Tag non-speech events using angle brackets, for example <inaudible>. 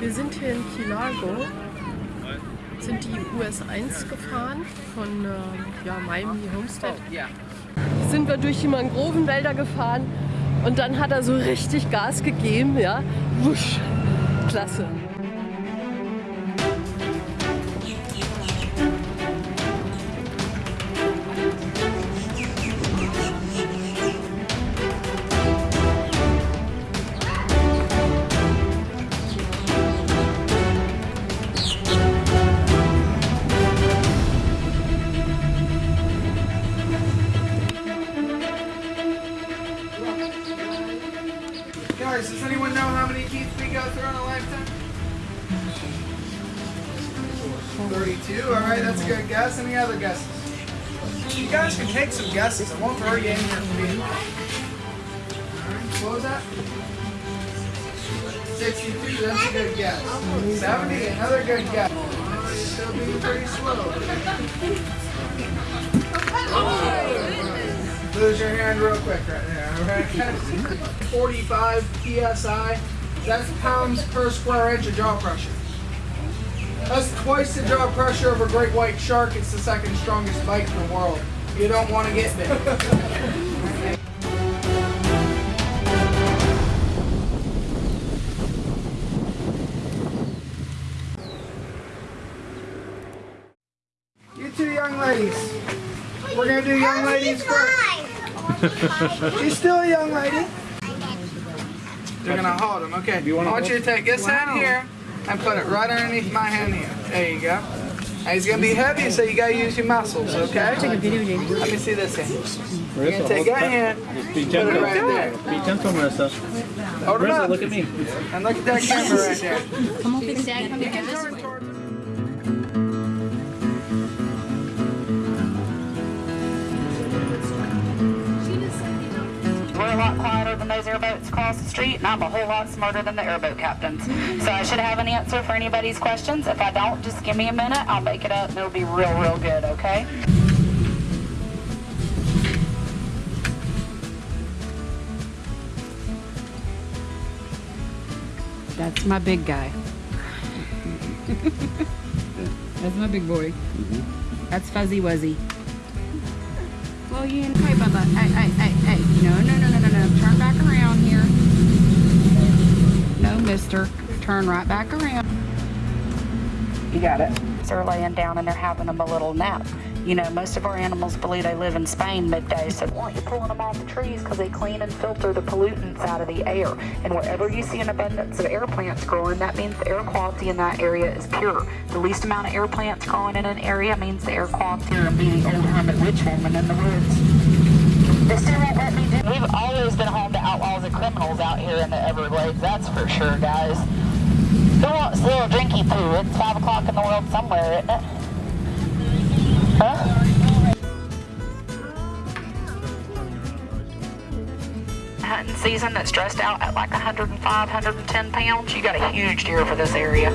Wir sind hier in Key Largo, sind die US 1 gefahren von äh, ja, Miami Homestead. Sind wir durch die Mangrovenwälder gefahren und dann hat er so richtig Gas gegeben, ja. Wusch. Klasse. Guys, does anyone know how many teeth we go through in a lifetime? 32, alright, that's a good guess. Any other guesses? You guys can take some guesses. I won't throw you in here for being wrong. Alright, what was that? 62, that's a good guess. 70, another good guess. Still being pretty slow. Lose your hand real quick right alright? 45 psi. That's pounds per square inch of jaw pressure. That's twice the jaw pressure of a great white shark. It's the second strongest bite in the world. You don't want to get bit. You two young ladies. We're gonna do young ladies first. She's still a young lady. They're gonna hold them. Okay. I want you to take this hand here and put it right underneath my hand here. There you go. And it's gonna be heavy, so you gotta use your muscles. Okay. Let me see this hand. You're gonna take that hand, Be put gentle. it right there. Be gentle, Marissa. Hold it Marissa, up. look at me. And look at that camera right there. We're a airboats across the street, and I'm a whole lot smarter than the airboat captains. So I should have an answer for anybody's questions. If I don't, just give me a minute. I'll make it up, and it'll be real, real good, okay? That's my big guy. <laughs> That's my big boy. Mm-hmm. That's Fuzzy Wuzzy. Well, you okay, Bubba? Hey, hey, hey, hey. No, no, no, no, no, no. Turn back around here. No, mister. Turn right back around. You got it. They're laying down and they're having them a little nap. You know, most of our animals believe they live in Spain midday, so why aren't you pulling them off the trees? Because they clean and filter the pollutants out of the air. And wherever you see an abundance of air plants growing, that means the air quality in that area is pure. The least amount of air plants growing in an area means the air quality will be the old hermit witch woman in the woods. Still won't let me do We've always been home to outlaws and criminals out here in the Everglades, that's for sure, guys. Who wants a little drinky poo? It's 5 o'clock in the world somewhere, isn't it? Hunting season that's dressed out at like 105, 110 pounds. You got a huge deer for this area.